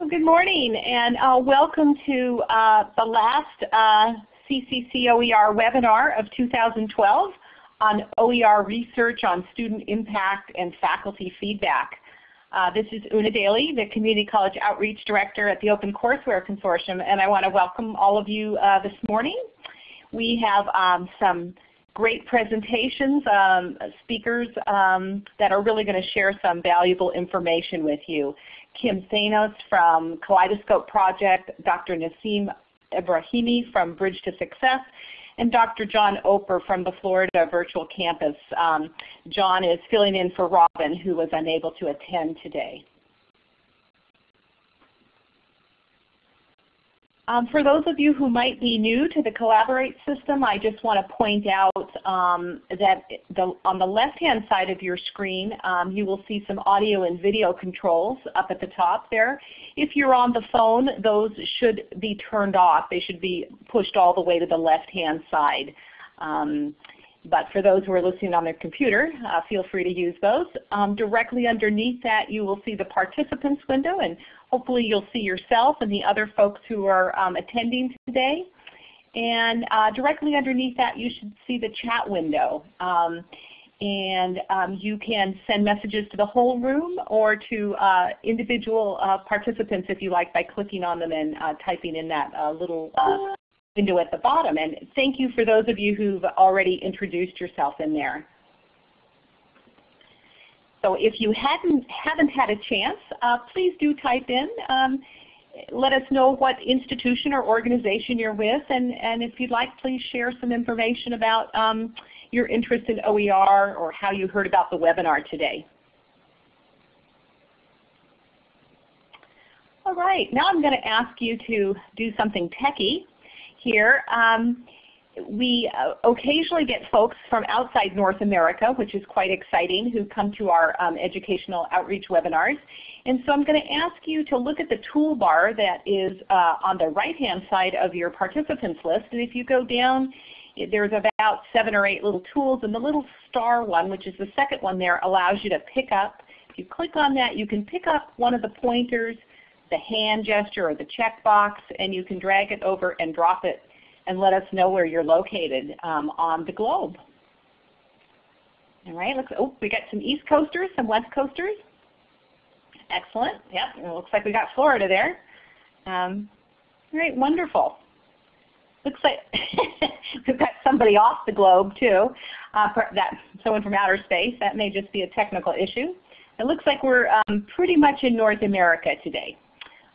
Well, good morning and uh, welcome to uh, the last uh, CCC OER webinar of 2012 on OER research on student impact and faculty feedback. Uh, this is Una Daly, the Community College Outreach Director at the Open Courseware Consortium, and I want to welcome all of you uh, this morning. We have um, some great presentations, um, speakers um, that are really going to share some valuable information with you. Kim Thanos from Kaleidoscope Project, Dr. Nasim Ibrahimi from Bridge to Success, and Dr. John Oper from the Florida Virtual Campus. Um, John is filling in for Robin who was unable to attend today. Um, for those of you who might be new to the Collaborate system, I just want to point out um, that the, on the left-hand side of your screen, um, you will see some audio and video controls up at the top there. If you're on the phone, those should be turned off. They should be pushed all the way to the left-hand side. But for those who are listening on their computer, uh, feel free to use those. Um, directly underneath that you will see the participants window and hopefully you'll see yourself and the other folks who are um, attending today. And uh, directly underneath that you should see the chat window. Um, and um, you can send messages to the whole room or to uh, individual uh, participants if you like by clicking on them and uh, typing in that uh, little window at the bottom. And thank you for those of you who've already introduced yourself in there. So if you hadn't, haven't had a chance, uh, please do type in. Um, let us know what institution or organization you're with, and, and if you'd like, please share some information about um, your interest in OER or how you heard about the webinar today. All right, now I'm going to ask you to do something techie here. Um, we uh, occasionally get folks from outside North America, which is quite exciting, who come to our um, educational outreach webinars. And so I'm going to ask you to look at the toolbar that is uh, on the right-hand side of your participants list. And if you go down, there's about seven or eight little tools, and the little star one, which is the second one there, allows you to pick up. If you click on that, you can pick up one of the pointers, the hand gesture or the checkbox, and you can drag it over and drop it and let us know where you're located um, on the globe. All right, looks, oh, we got some East Coasters, some West Coasters. Excellent. Yep, it looks like we got Florida there. Um, all right, wonderful. Looks like we've got somebody off the globe too, uh, that someone from outer space. That may just be a technical issue. It looks like we're um, pretty much in North America today.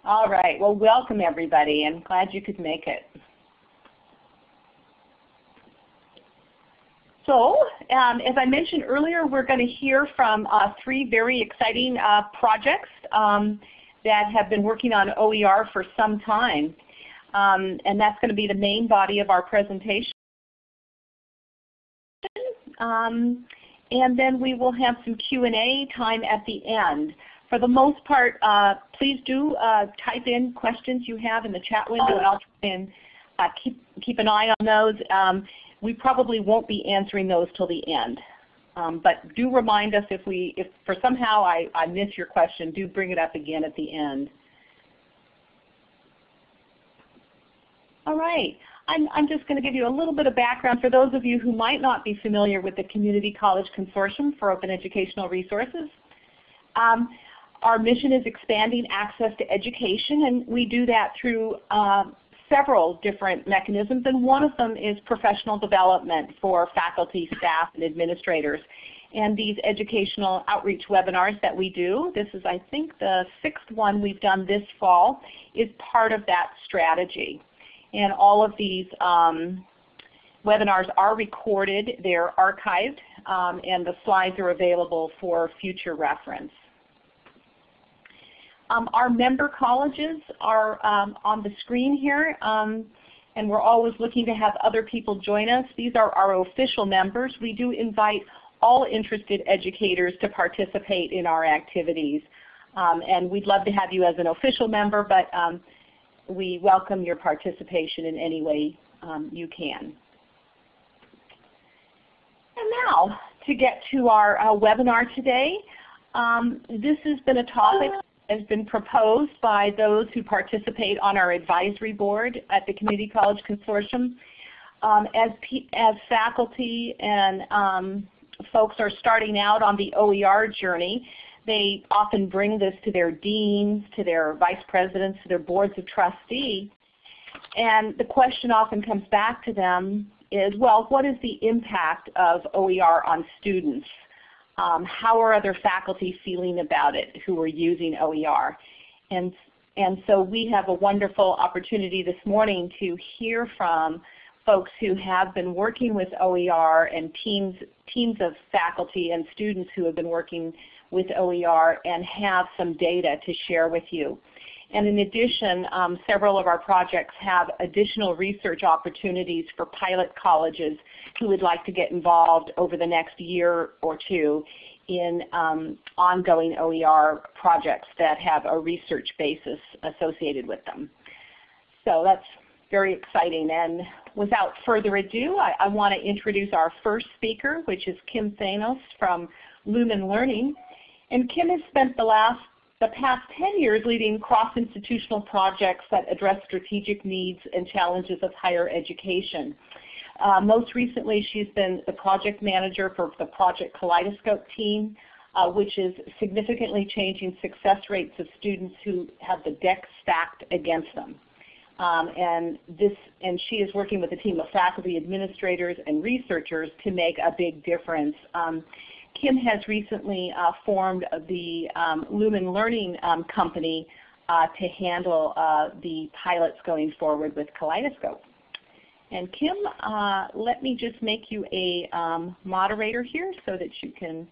All right, well welcome everybody I'm glad you could make it. So um, as I mentioned earlier, we're going to hear from uh, three very exciting uh, projects um, that have been working on OER for some time. Um, and that's going to be the main body of our presentation. Um, and then we will have some Q&A time at the end. For the most part, uh, please do uh, type in questions you have in the chat window and I'll try and uh, keep, keep an eye on those. Um, we probably won't be answering those till the end. Um, but do remind us if we, if for somehow I, I miss your question, do bring it up again at the end. All right. I'm, I'm just going to give you a little bit of background for those of you who might not be familiar with the Community College Consortium for Open Educational Resources. Um, our mission is expanding access to education, and we do that through uh, several different mechanisms, and one of them is professional development for faculty, staff, and administrators. And these educational outreach webinars that we do, this is I think the sixth one we've done this fall, is part of that strategy. And all of these um, webinars are recorded, they're archived, um, and the slides are available for future reference. Um, our member colleges are um, on the screen here, um, and we're always looking to have other people join us. These are our official members. We do invite all interested educators to participate in our activities. Um, and we'd love to have you as an official member, but um, we welcome your participation in any way um, you can. And now, to get to our uh, webinar today, this has been a topic has been proposed by those who participate on our advisory board at the Community College Consortium. Um, as, as faculty and um, folks are starting out on the OER journey, they often bring this to their deans, to their vice presidents, to their boards of trustee. And the question often comes back to them is, well, what is the impact of OER on students? Um, how are other faculty feeling about it who are using OER? And, and so we have a wonderful opportunity this morning to hear from folks who have been working with OER and teams, teams of faculty and students who have been working with OER and have some data to share with you. And in addition, um, several of our projects have additional research opportunities for pilot colleges who would like to get involved over the next year or two in um, ongoing OER projects that have a research basis associated with them. So that's very exciting. And without further ado, I, I want to introduce our first speaker, which is Kim Thanos from Lumen Learning. And Kim has spent the last the past 10 years leading cross-institutional projects that address strategic needs and challenges of higher education. Uh, most recently, she's been the project manager for the Project Kaleidoscope team, uh, which is significantly changing success rates of students who have the deck stacked against them. Um, and this, and she is working with a team of faculty, administrators, and researchers to make a big difference. Um, Kim has recently uh, formed the um, Lumen Learning um, Company uh, to handle uh, the pilots going forward with Kaleidoscope. And Kim, uh, let me just make you a um, moderator here so that you can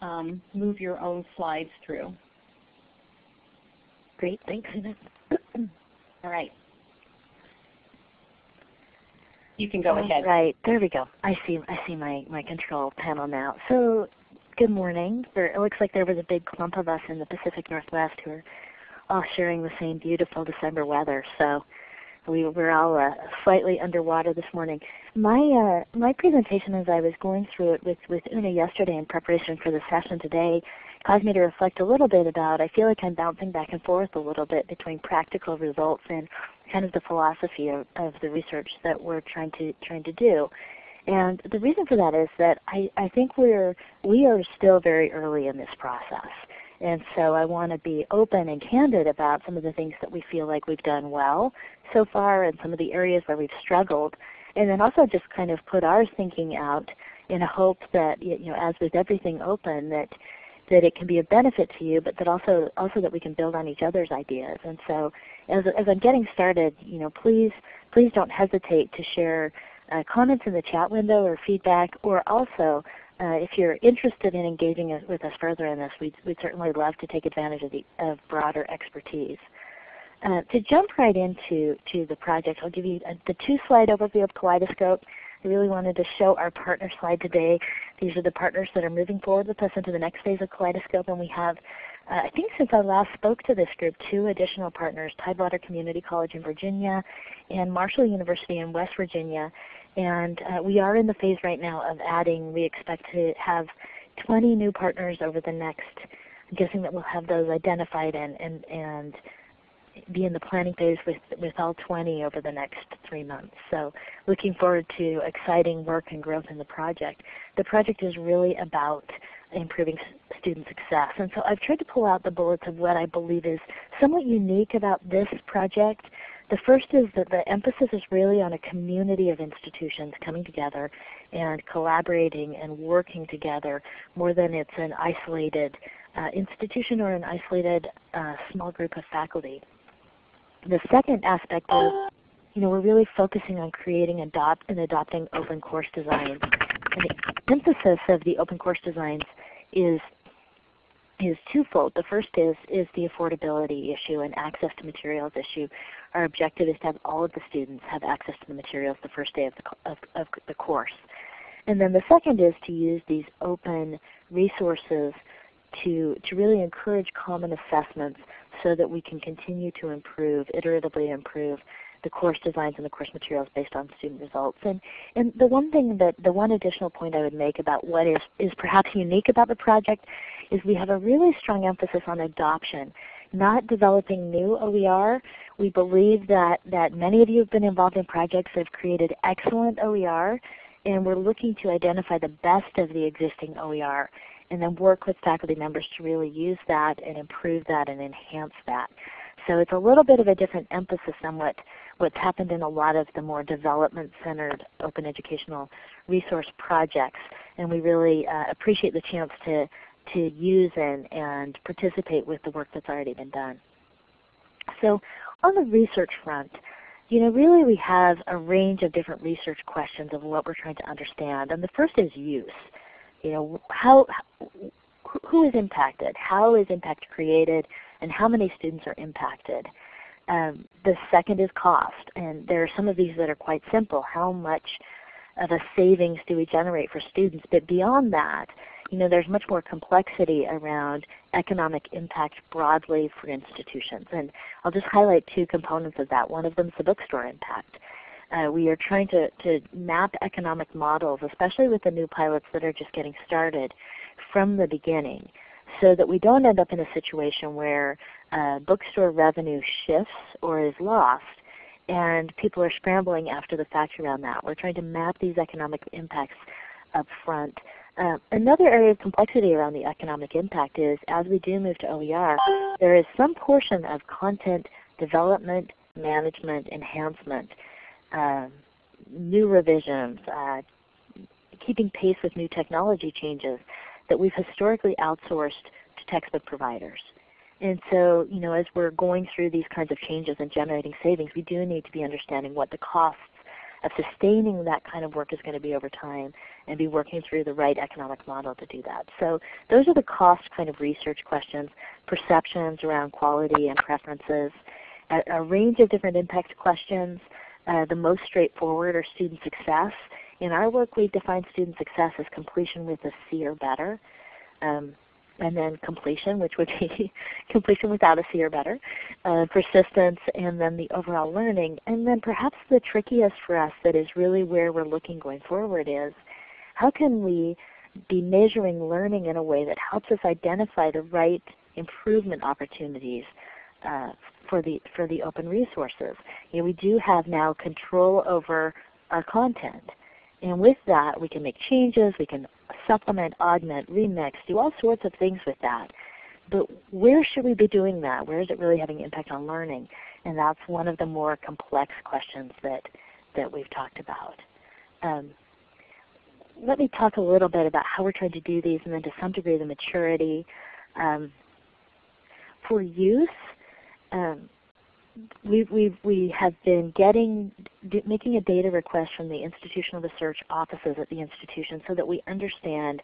um, move your own slides through. Great, thanks. All right. You can go All ahead. Right, there we go. I see I see my, my control panel now. So good morning. There, it looks like there was a big clump of us in the Pacific Northwest who are all sharing the same beautiful December weather. So we were all uh, slightly underwater this morning. My uh, my presentation, as I was going through it with with Una yesterday in preparation for the session today, caused me to reflect a little bit about. I feel like I'm bouncing back and forth a little bit between practical results and kind of the philosophy of, of the research that we're trying to trying to do. And the reason for that is that I, I think we're we are still very early in this process. And so I want to be open and candid about some of the things that we feel like we've done well so far and some of the areas where we've struggled. And then also just kind of put our thinking out in a hope that, you know, as with everything open, that that it can be a benefit to you, but that also also that we can build on each other's ideas. And so as, as I'm getting started, you know, please please don't hesitate to share uh, comments in the chat window or feedback, or also uh, if you're interested in engaging with us further in this, we'd, we'd certainly love to take advantage of, the, of broader expertise. Uh, to jump right into to the project, I'll give you a, the two-slide overview of Kaleidoscope. I really wanted to show our partner slide today. These are the partners that are moving forward with us into the next phase of Kaleidoscope, and we have uh, I think since I last spoke to this group, two additional partners, Tidewater Community College in Virginia and Marshall University in West Virginia. And uh, we are in the phase right now of adding, we expect to have 20 new partners over the next, I'm guessing that we'll have those identified and, and, and be in the planning phase with, with all 20 over the next three months. So looking forward to exciting work and growth in the project. The project is really about improving student success. And so I've tried to pull out the bullets of what I believe is somewhat unique about this project. The first is that the emphasis is really on a community of institutions coming together and collaborating and working together more than it's an isolated uh, institution or an isolated uh, small group of faculty. The second aspect is you know, we're really focusing on creating adopt and adopting open course designs. And the emphasis of the open course designs is is twofold. The first is is the affordability issue and access to materials issue. Our objective is to have all of the students have access to the materials the first day of the, of, of the course. And then the second is to use these open resources to, to really encourage common assessments so that we can continue to improve, iteratively improve the course designs and the course materials based on student results. And, and the one thing that, the one additional point I would make about what is, is perhaps unique about the project is we have a really strong emphasis on adoption. Not developing new OER. We believe that, that many of you have been involved in projects that have created excellent OER, and we're looking to identify the best of the existing OER and then work with faculty members to really use that and improve that and enhance that. So it's a little bit of a different emphasis on what, what's happened in a lot of the more development-centered open educational resource projects. And we really uh, appreciate the chance to, to use and, and participate with the work that's already been done. So on the research front, you know, really we have a range of different research questions of what we're trying to understand. And the first is use. You know, how, who is impacted? How is impact created? And how many students are impacted? Um, the second is cost. And there are some of these that are quite simple. How much of a savings do we generate for students? But beyond that, you know, there's much more complexity around economic impact broadly for institutions. And I'll just highlight two components of that. One of them is the bookstore impact. Uh, we are trying to, to map economic models, especially with the new pilots that are just getting started, from the beginning so that we don't end up in a situation where uh, bookstore revenue shifts or is lost and people are scrambling after the fact around that. We're trying to map these economic impacts up front. Uh, another area of complexity around the economic impact is as we do move to OER, there is some portion of content development, management, enhancement, uh, new revisions, uh, keeping pace with new technology changes that we've historically outsourced to textbook providers. And so, you know, as we're going through these kinds of changes and generating savings, we do need to be understanding what the costs of sustaining that kind of work is going to be over time and be working through the right economic model to do that. So those are the cost kind of research questions, perceptions around quality and preferences, a, a range of different impact questions. Uh, the most straightforward are student success. In our work we define student success as completion with a C or better. Um, and then completion, which would be completion without a C or better, uh, persistence, and then the overall learning. And then perhaps the trickiest for us that is really where we're looking going forward is how can we be measuring learning in a way that helps us identify the right improvement opportunities uh, for the for the open resources. You know, we do have now control over our content. And with that we can make changes, we can supplement, augment, remix, do all sorts of things with that. But where should we be doing that? Where is it really having impact on learning? And that's one of the more complex questions that, that we've talked about. Um, let me talk a little bit about how we're trying to do these and then to some degree the maturity. Um, for use, um, we we've, we have been getting making a data request from the institutional research offices at the institution so that we understand.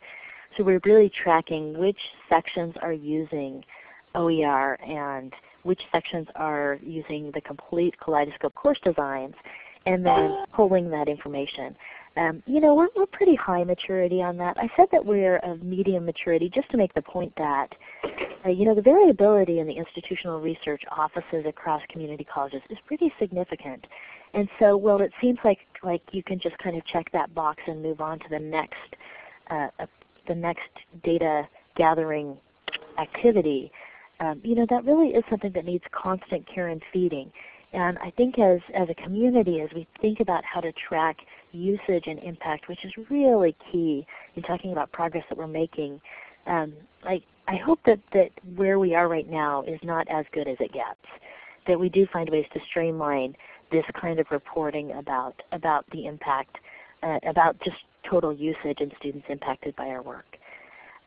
So we're really tracking which sections are using OER and which sections are using the complete Kaleidoscope course designs, and then pulling that information. Um, you know, we're, we're pretty high maturity on that. I said that we're of medium maturity just to make the point that you know, the variability in the institutional research offices across community colleges is pretty significant. And so, well, it seems like like you can just kind of check that box and move on to the next uh, uh, the next data gathering activity. Um, you know, that really is something that needs constant care and feeding. And I think as, as a community, as we think about how to track usage and impact, which is really key in talking about progress that we're making, um, I hope that, that where we are right now is not as good as it gets. That we do find ways to streamline this kind of reporting about, about the impact, uh, about just total usage and students impacted by our work.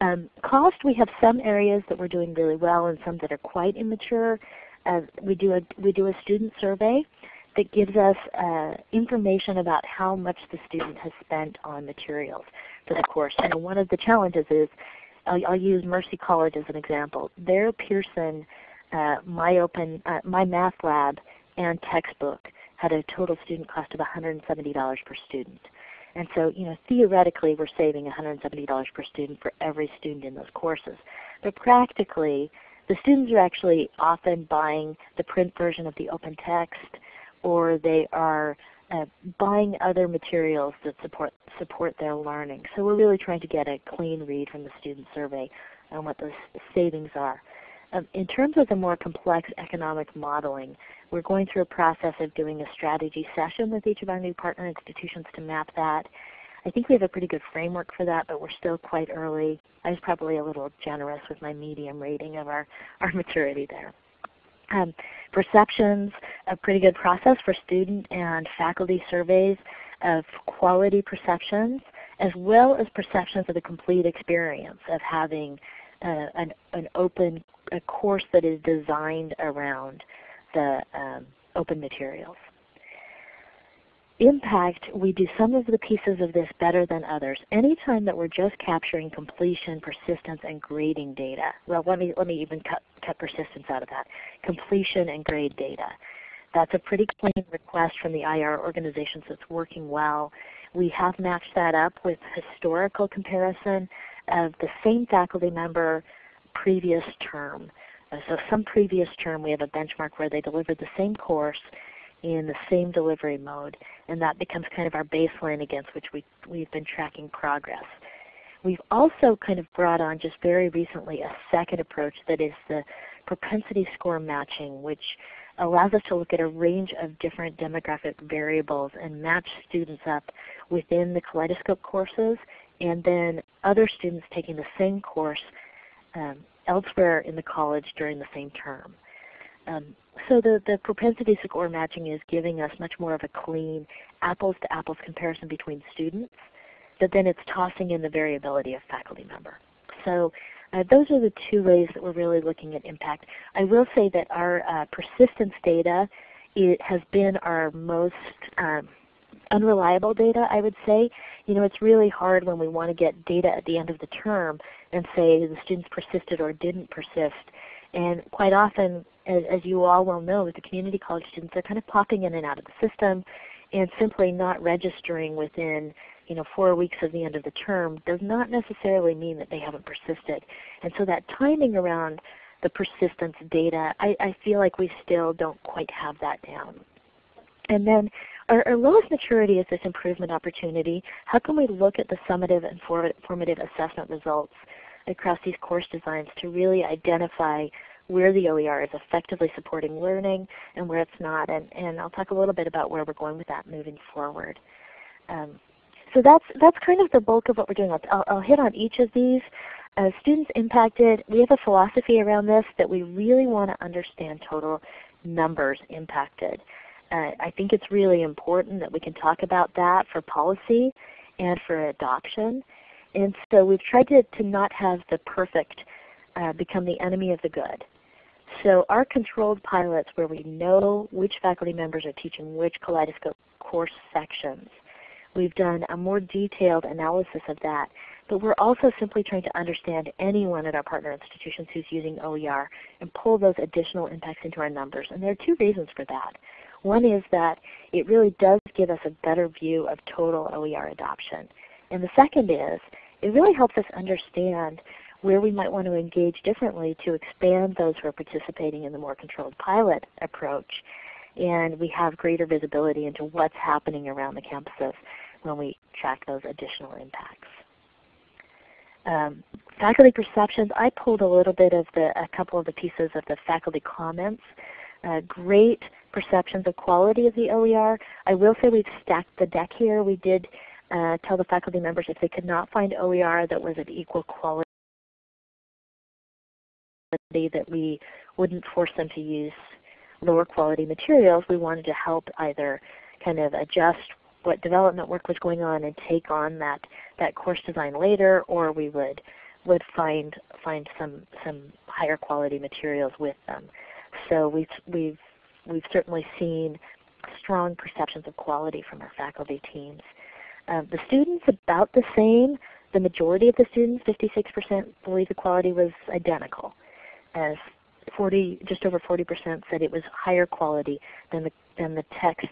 Um, cost, we have some areas that we're doing really well and some that are quite immature. Uh, we, do a, we do a student survey that gives us uh, information about how much the student has spent on materials for the course. And one of the challenges is I'll, I'll use Mercy College as an example. Their Pearson uh, My Open, uh, My Math Lab and textbook had a total student cost of $170 per student. And so, you know, theoretically we're saving $170 per student for every student in those courses. But practically, the students are actually often buying the print version of the open text or they are uh, buying other materials that support, support their learning. So we're really trying to get a clean read from the student survey on what those savings are. Um, in terms of the more complex economic modeling, we're going through a process of doing a strategy session with each of our new partner institutions to map that. I think we have a pretty good framework for that, but we're still quite early. I was probably a little generous with my medium rating of our, our maturity there. Um, perceptions, a pretty good process for student and faculty surveys of quality perceptions as well as perceptions of the complete experience of having uh, an, an open a course that is designed around the um, open materials. Impact, we do some of the pieces of this better than others. Anytime that we're just capturing completion, persistence, and grading data, well let me, let me even cut, cut persistence out of that, completion and grade data. That's a pretty clean request from the IR organizations that's working well. We have matched that up with historical comparison of the same faculty member previous term. So some previous term we have a benchmark where they delivered the same course in the same delivery mode, and that becomes kind of our baseline against which we, we've been tracking progress. We've also kind of brought on just very recently a second approach that is the propensity score matching, which allows us to look at a range of different demographic variables and match students up within the Kaleidoscope courses and then other students taking the same course um, elsewhere in the college during the same term. Um, so the, the propensity score matching is giving us much more of a clean apples to apples comparison between students, but then it's tossing in the variability of faculty member. So uh, those are the two ways that we're really looking at impact. I will say that our uh, persistence data it has been our most um, unreliable data, I would say. You know, it's really hard when we want to get data at the end of the term and say the students persisted or didn't persist. And quite often, as, as you all well know, with the community college students, they're kind of popping in and out of the system and simply not registering within you know, four weeks of the end of the term does not necessarily mean that they haven't persisted. And so that timing around the persistence data, I, I feel like we still don't quite have that down. And then our, our, lowest maturity is this improvement opportunity. How can we look at the summative and formative assessment results across these course designs to really identify where the OER is effectively supporting learning and where it's not. And, and I'll talk a little bit about where we're going with that moving forward. Um, so that's, that's kind of the bulk of what we're doing. I'll, I'll hit on each of these. As students impacted, we have a philosophy around this that we really want to understand total numbers impacted. Uh, I think it's really important that we can talk about that for policy and for adoption. And so we've tried to, to not have the perfect uh, become the enemy of the good. So our controlled pilots where we know which faculty members are teaching which Kaleidoscope course sections, we've done a more detailed analysis of that. But we're also simply trying to understand anyone at our partner institutions who's using OER and pull those additional impacts into our numbers. And there are two reasons for that. One is that it really does give us a better view of total OER adoption. And the second is it really helps us understand where we might want to engage differently to expand those who are participating in the more controlled pilot approach. And we have greater visibility into what's happening around the campuses when we track those additional impacts. Um, faculty perceptions, I pulled a little bit of the, a couple of the pieces of the faculty comments. Uh, great perceptions of quality of the OER. I will say we've stacked the deck here. We did uh, tell the faculty members if they could not find OER that was of equal quality that we wouldn't force them to use lower quality materials. We wanted to help either kind of adjust what development work was going on and take on that, that course design later, or we would would find find some some higher quality materials with them. So we've we've we've certainly seen strong perceptions of quality from our faculty teams. Uh, the students about the same. The majority of the students, 56%, believe the quality was identical as 40, just over 40% said it was higher quality than the, than the texts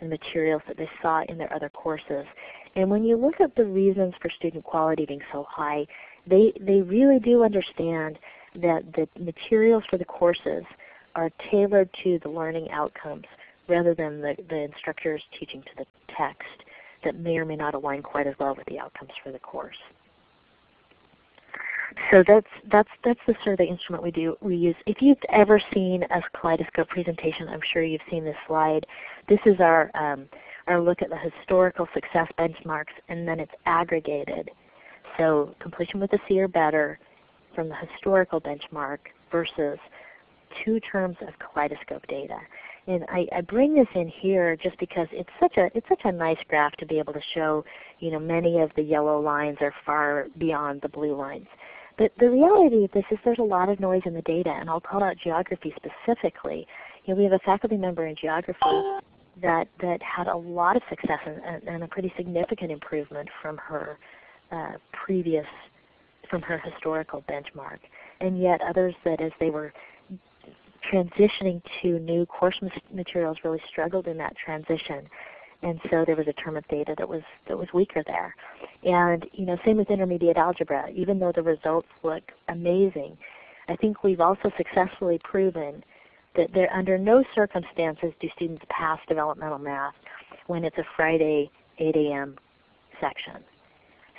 and materials that they saw in their other courses. And when you look at the reasons for student quality being so high, they, they really do understand that the materials for the courses are tailored to the learning outcomes rather than the, the instructors teaching to the text that may or may not align quite as well with the outcomes for the course. so that's that's that's the survey instrument we do we use. If you've ever seen a Kaleidoscope presentation, I'm sure you've seen this slide. This is our um, our look at the historical success benchmarks, and then it's aggregated. So completion with a C or better from the historical benchmark versus two terms of Kaleidoscope data. And I, I, bring this in here just because it's such a it's such a nice graph to be able to show, you know, many of the yellow lines are far beyond the blue lines. But the reality of this is there's a lot of noise in the data, and I'll call out geography specifically. You know, we have a faculty member in geography that that had a lot of success and, and a pretty significant improvement from her uh, previous from her historical benchmark, and yet others that as they were transitioning to new course materials really struggled in that transition. And so there was a term of data that was that was weaker there. And you know, same with intermediate algebra. Even though the results look amazing, I think we've also successfully proven that there under no circumstances do students pass developmental math when it's a Friday 8 a.m. section.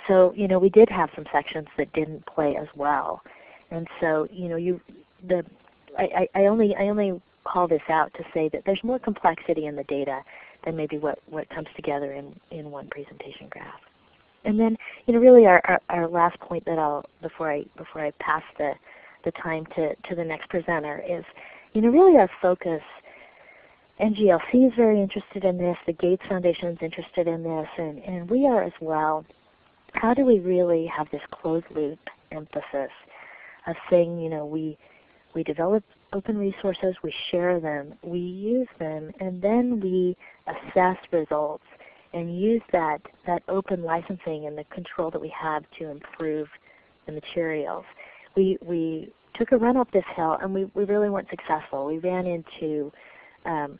So you know, we did have some sections that didn't play as well. And so you know, you the I, I only I only call this out to say that there's more complexity in the data than maybe what, what comes together in, in one presentation graph. And then, you know, really our, our, our, last point that I'll before I before I pass the the time to, to the next presenter is, you know, really our focus. NGLC is very interested in this. The Gates Foundation is interested in this, and, and we are as well. How do we really have this closed loop emphasis of saying, you know, we we develop open resources, we share them, we use them, and then we assess results and use that, that open licensing and the control that we have to improve the materials. We, we took a run up this hill and we, we really weren't successful. We ran into um,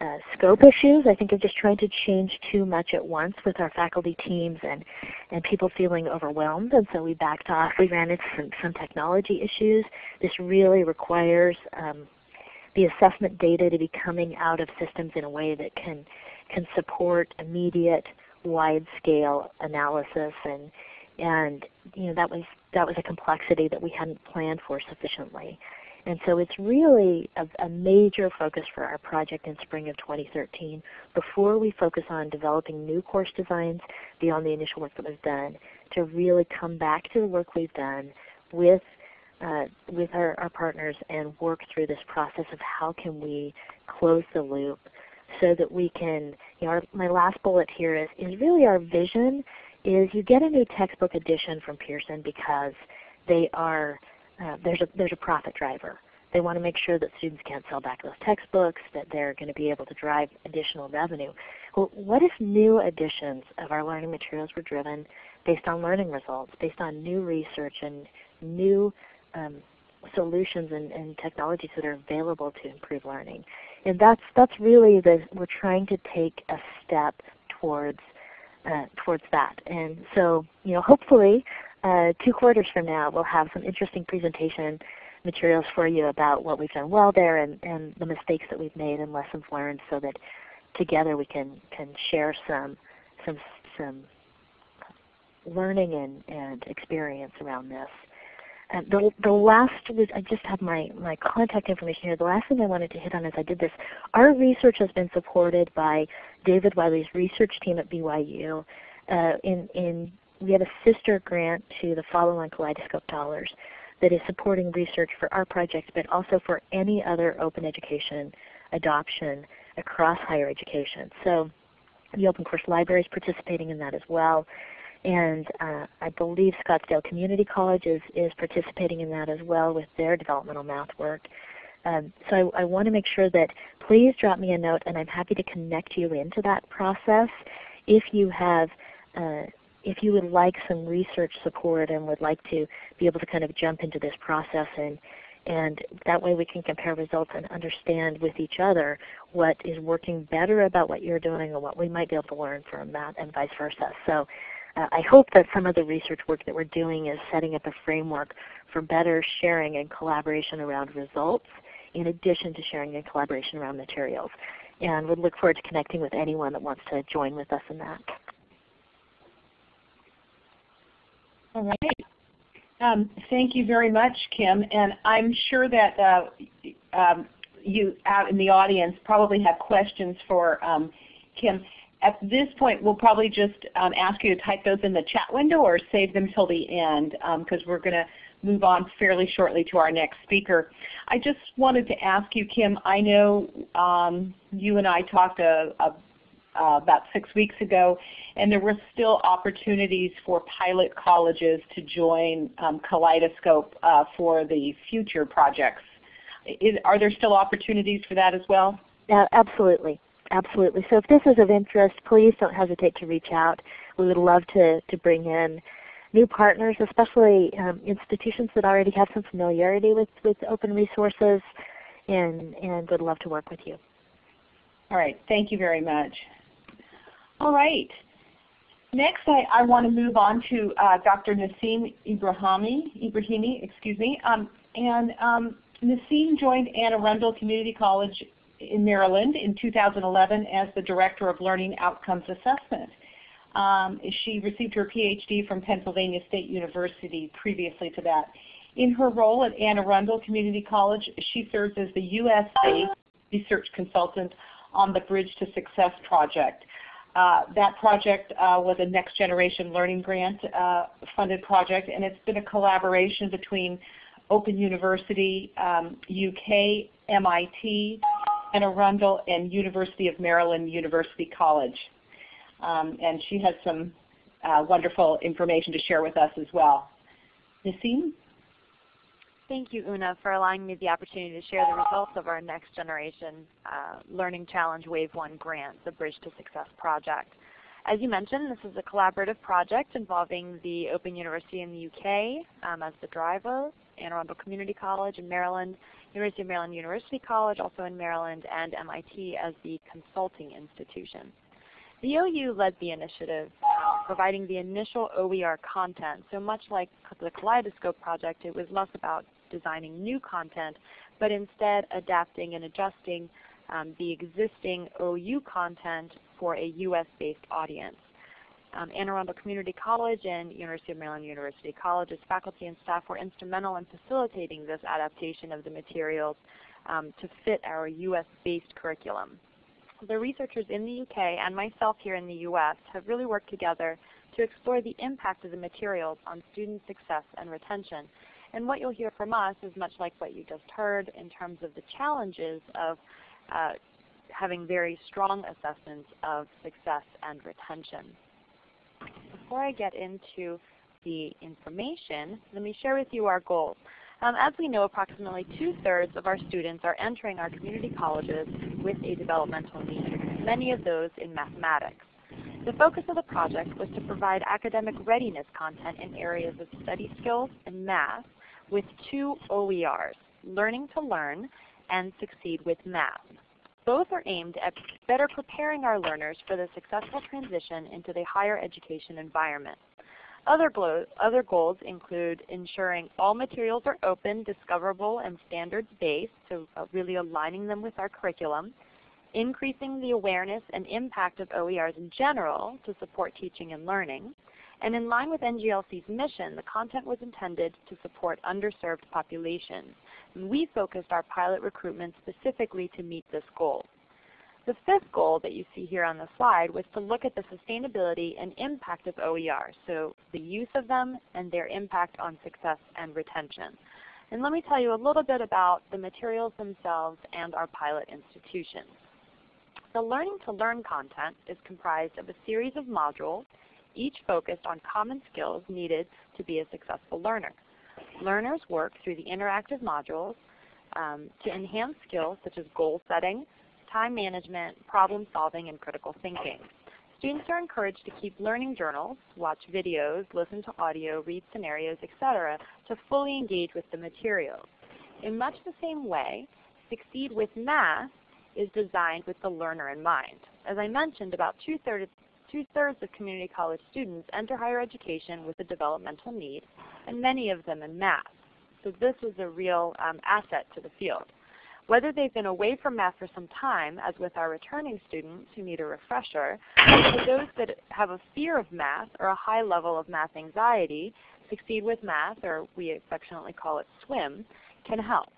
uh, scope issues, I think of just trying to change too much at once with our faculty teams and, and people feeling overwhelmed. And so we backed off. We ran into some, some technology issues. This really requires um, the assessment data to be coming out of systems in a way that can, can support immediate wide-scale analysis and, and you know, that, was, that was a complexity that we hadn't planned for sufficiently. And so it's really a, a, major focus for our project in spring of 2013 before we focus on developing new course designs beyond the initial work that was done to really come back to the work we've done with, uh, with our, our partners and work through this process of how can we close the loop so that we can, you know, our, my last bullet here is, is really our vision is you get a new textbook edition from Pearson because they are uh, there's a there's a profit driver. They want to make sure that students can't sell back those textbooks, that they're going to be able to drive additional revenue. Well, what if new editions of our learning materials were driven based on learning results, based on new research and new um, solutions and, and, technologies that are available to improve learning? And that's that's really the we're trying to take a step towards uh, towards that. And so, you know, hopefully uh, two quarters from now, we'll have some interesting presentation materials for you about what we've done well there and, and the mistakes that we've made and lessons learned so that together we can, can share some, some, some learning and, and experience around this. The, the last I just have my, my contact information here. The last thing I wanted to hit on as I did this, our research has been supported by David Wiley's research team at BYU uh, in, in we have a sister grant to the Follow on Kaleidoscope Dollars that is supporting research for our project, but also for any other open education adoption across higher education. So the Open Course Library is participating in that as well. And uh, I believe Scottsdale Community College is, is participating in that as well with their developmental math work. Um, so I, I want to make sure that please drop me a note and I'm happy to connect you into that process if you have uh, if you would like some research support and would like to be able to kind of jump into this process and and that way we can compare results and understand with each other what is working better about what you're doing and what we might be able to learn from that and vice versa. So uh, I hope that some of the research work that we're doing is setting up a framework for better sharing and collaboration around results in addition to sharing and collaboration around materials. And would look forward to connecting with anyone that wants to join with us in that. All right. Um, thank you very much, Kim. And I'm sure that uh, um, you out in the audience probably have questions for um, Kim. At this point, we'll probably just um, ask you to type those in the chat window or save them till the end because um, we're going to move on fairly shortly to our next speaker. I just wanted to ask you, Kim, I know um, you and I talked a, a, uh, about six weeks ago, and there were still opportunities for pilot colleges to join um, Kaleidoscope uh, for the future projects. Is, are there still opportunities for that as well? Uh, absolutely. Absolutely. So if this is of interest, please don't hesitate to reach out. We would love to, to bring in new partners, especially um, institutions that already have some familiarity with, with open resources and, and would love to work with you. All right. Thank you very much. All right. Next, I, I want to move on to uh, Dr. Nasim Ibrahimi, Ibrahimi, excuse me. Um, and um, Nasim joined Anne Arundel Community College in Maryland in 2011 as the Director of Learning Outcomes Assessment. Um, she received her PhD from Pennsylvania State University previously to that. In her role at Anne Arundel Community College, she serves as the U.S.-based research consultant on the Bridge to Success project. Uh, that project uh, was a Next Generation Learning Grant uh, funded project, and it's been a collaboration between Open University, um, UK, MIT, Anne Arundel, and University of Maryland University College. Um, and she has some uh, wonderful information to share with us as well. Nasim? Thank you, Una, for allowing me the opportunity to share the results of our Next Generation uh, Learning Challenge Wave 1 grant, the Bridge to Success project. As you mentioned, this is a collaborative project involving the Open University in the UK um, as the driver, Anne Arundel Community College in Maryland, University of Maryland University College also in Maryland, and MIT as the consulting institution. The OU led the initiative, providing the initial OER content. So much like the Kaleidoscope project, it was less about designing new content, but instead adapting and adjusting um, the existing OU content for a US-based audience. Um, Anne Arundel Community College and University of Maryland University College's faculty and staff were instrumental in facilitating this adaptation of the materials um, to fit our US-based curriculum. The researchers in the UK and myself here in the US have really worked together to explore the impact of the materials on student success and retention. And what you'll hear from us is much like what you just heard in terms of the challenges of uh, having very strong assessments of success and retention. Before I get into the information, let me share with you our goals. Um, as we know, approximately two-thirds of our students are entering our community colleges with a developmental need, many of those in mathematics. The focus of the project was to provide academic readiness content in areas of study skills and math with two OERs, Learning to Learn and Succeed with Math. Both are aimed at better preparing our learners for the successful transition into the higher education environment. Other, other goals include ensuring all materials are open, discoverable, and standards-based, so uh, really aligning them with our curriculum, increasing the awareness and impact of OERs in general to support teaching and learning, and in line with NGLC's mission, the content was intended to support underserved populations. And we focused our pilot recruitment specifically to meet this goal. The fifth goal that you see here on the slide was to look at the sustainability and impact of OER, so the use of them and their impact on success and retention. And let me tell you a little bit about the materials themselves and our pilot institutions. The Learning to Learn content is comprised of a series of modules, each focused on common skills needed to be a successful learner. Learners work through the interactive modules um, to enhance skills such as goal setting, time management, problem solving, and critical thinking. Students are encouraged to keep learning journals, watch videos, listen to audio, read scenarios, etc. to fully engage with the materials. In much the same way, Succeed with Math is designed with the learner in mind. As I mentioned, about two-thirds two-thirds of community college students enter higher education with a developmental need, and many of them in math. So this is a real um, asset to the field. Whether they've been away from math for some time, as with our returning students who need a refresher, or those that have a fear of math or a high level of math anxiety, Succeed with Math, or we affectionately call it SWIM, can help.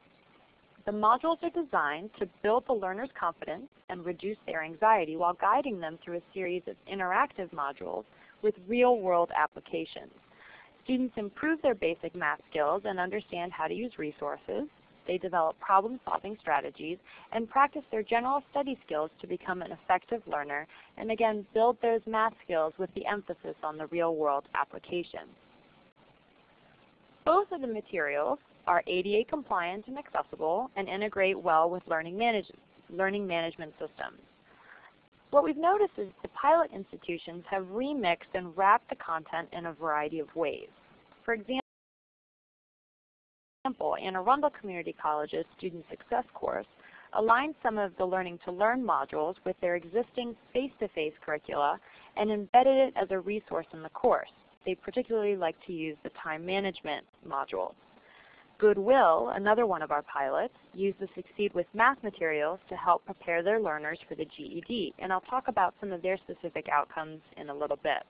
The modules are designed to build the learner's confidence and reduce their anxiety while guiding them through a series of interactive modules with real-world applications. Students improve their basic math skills and understand how to use resources. They develop problem-solving strategies and practice their general study skills to become an effective learner and again build those math skills with the emphasis on the real-world application. Both of the materials are ADA compliant and accessible and integrate well with learning, manage learning management systems. What we've noticed is the pilot institutions have remixed and wrapped the content in a variety of ways. For example, Anne Arundel Community College's Student Success course aligned some of the Learning to Learn modules with their existing face-to-face -face curricula and embedded it as a resource in the course. They particularly like to use the time management module. Goodwill, another one of our pilots, used the Succeed with Math materials to help prepare their learners for the GED, and I'll talk about some of their specific outcomes in a little bit.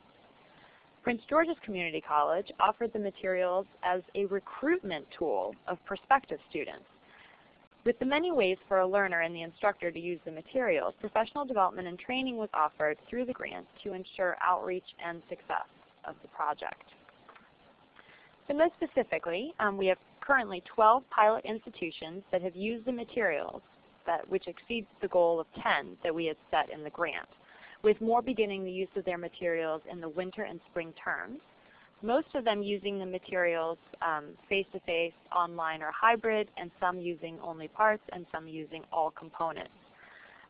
Prince George's Community College offered the materials as a recruitment tool of prospective students. With the many ways for a learner and the instructor to use the materials, professional development and training was offered through the grant to ensure outreach and success of the project. So most specifically, um, we have currently 12 pilot institutions that have used the materials that, which exceeds the goal of 10 that we had set in the grant, with more beginning the use of their materials in the winter and spring terms. Most of them using the materials face-to-face, um, -face, online, or hybrid, and some using only parts, and some using all components.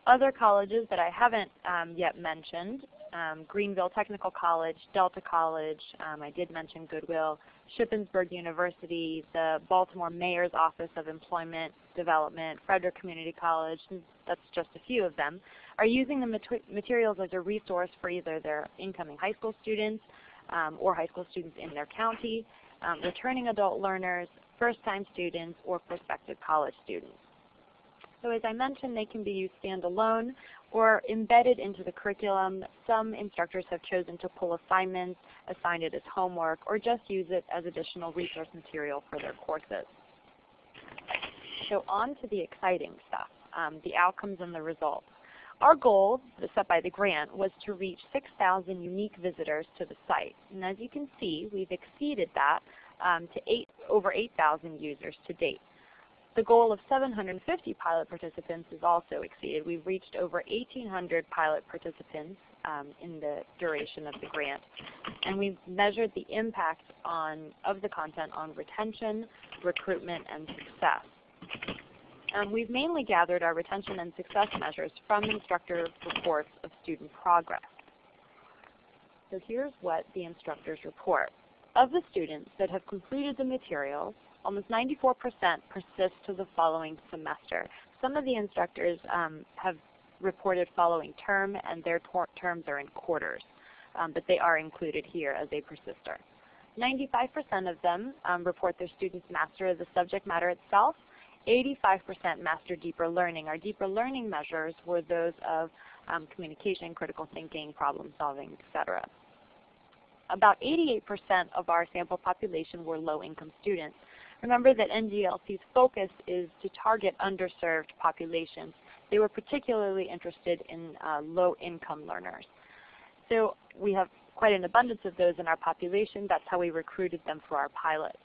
Other colleges that I haven't um, yet mentioned, um, Greenville Technical College, Delta College, um, I did mention Goodwill, Shippensburg University, the Baltimore Mayor's Office of Employment Development, Frederick Community College, that's just a few of them, are using the materials as a resource for either their incoming high school students um, or high school students in their county, um, returning adult learners, first-time students, or prospective college students. So as I mentioned, they can be used standalone or embedded into the curriculum. Some instructors have chosen to pull assignments, assign it as homework, or just use it as additional resource material for their courses. So on to the exciting stuff, um, the outcomes and the results. Our goal, set by the grant, was to reach 6,000 unique visitors to the site. And as you can see, we've exceeded that um, to eight, over 8,000 users to date. The goal of 750 pilot participants is also exceeded. We've reached over 1,800 pilot participants um, in the duration of the grant. And we've measured the impact on, of the content on retention, recruitment, and success. Um, we've mainly gathered our retention and success measures from instructor reports of student progress. So here's what the instructors report. Of the students that have completed the materials, almost 94% persist to the following semester. Some of the instructors um, have reported following term and their terms are in quarters, um, but they are included here as a persister. 95% of them um, report their students master the subject matter itself. 85% master deeper learning. Our deeper learning measures were those of um, communication, critical thinking, problem solving, etc. About 88% of our sample population were low income students. Remember that NGLC's focus is to target underserved populations. They were particularly interested in uh, low-income learners. So we have quite an abundance of those in our population. That's how we recruited them for our pilot.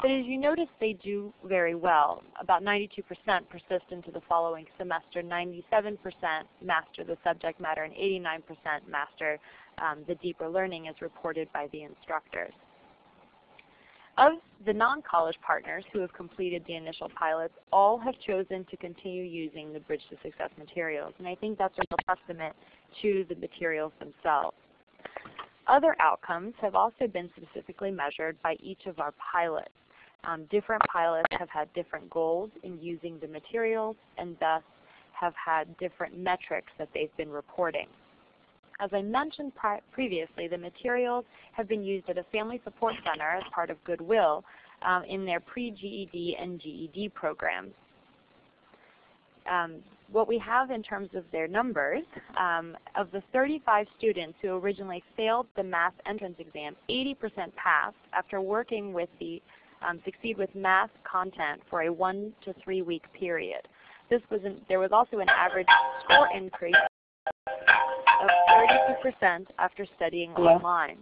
But as you notice, they do very well. About 92% persist into the following semester, 97% master the subject matter, and 89% master um, the deeper learning as reported by the instructors. Of the non-college partners who have completed the initial pilots, all have chosen to continue using the Bridge to Success materials. And I think that's a real testament to the materials themselves. Other outcomes have also been specifically measured by each of our pilots. Um, different pilots have had different goals in using the materials and thus have had different metrics that they've been reporting. As I mentioned previously, the materials have been used at a family support center as part of Goodwill um, in their pre-GED and GED programs. um, what we have in terms of their numbers, um, of the 35 students who originally failed the math entrance exam, 80% passed after working with the um, Succeed with Math content for a one to three week period. This was an, there was also an average score increase of 32% after studying Hello? online.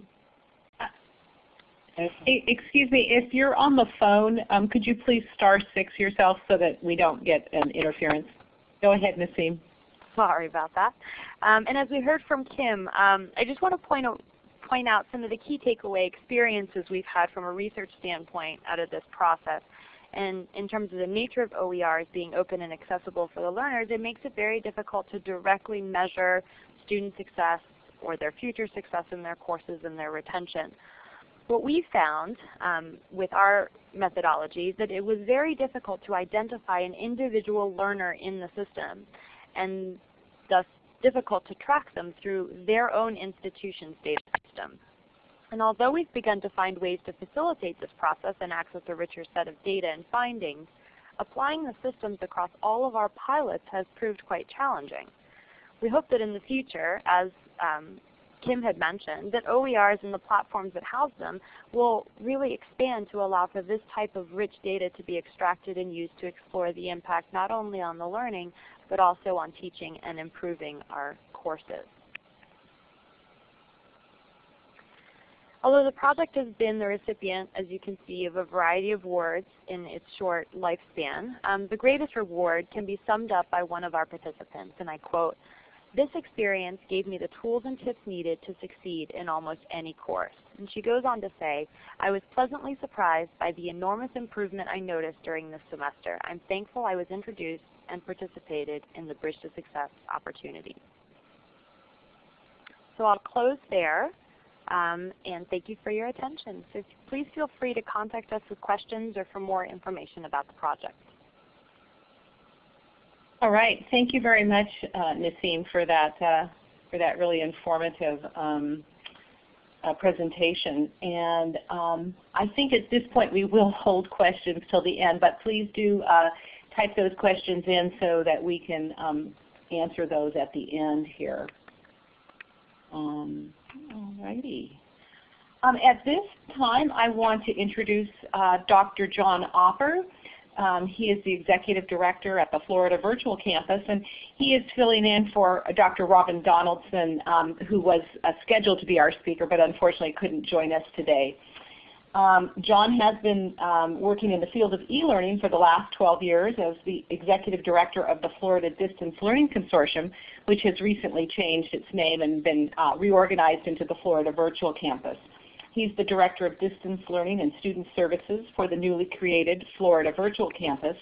Excuse me, if you're on the phone, um, could you please star six yourself so that we don't get an interference? Go ahead, Nasim. Sorry about that. Um, and as we heard from Kim, um, I just want to point out, point out some of the key takeaway experiences we've had from a research standpoint out of this process. And in terms of the nature of OERs being open and accessible for the learners, it makes it very difficult to directly measure student success or their future success in their courses and their retention. What we found um, with our methodology is that it was very difficult to identify an individual learner in the system and thus difficult to track them through their own institution's data system. And although we've begun to find ways to facilitate this process and access a richer set of data and findings, applying the systems across all of our pilots has proved quite challenging. We hope that in the future, as um, Kim had mentioned, that OERs and the platforms that house them will really expand to allow for this type of rich data to be extracted and used to explore the impact not only on the learning, but also on teaching and improving our courses. Although the project has been the recipient, as you can see, of a variety of awards in its short lifespan, um, the greatest reward can be summed up by one of our participants, and I quote, this experience gave me the tools and tips needed to succeed in almost any course. And she goes on to say, I was pleasantly surprised by the enormous improvement I noticed during this semester. I'm thankful I was introduced and participated in the Bridge to Success opportunity. So I'll close there. Um, and thank you for your attention. So please feel free to contact us with questions or for more information about the project. All right, thank you very much, uh, Nasim, for that uh, for that really informative um, uh, presentation. And um, I think at this point we will hold questions till the end, but please do uh, type those questions in so that we can um, answer those at the end here. Um, all righty. Um, at this time, I want to introduce uh, Dr. John Opper. Um, he is the Executive Director at the Florida Virtual Campus, and he is filling in for Dr. Robin Donaldson, um, who was uh, scheduled to be our speaker, but unfortunately couldn't join us today. Um, John has been um, working in the field of e-learning for the last 12 years as the Executive Director of the Florida Distance Learning Consortium, which has recently changed its name and been uh, reorganized into the Florida Virtual Campus. He's the Director of Distance Learning and Student Services for the newly created Florida Virtual Campus,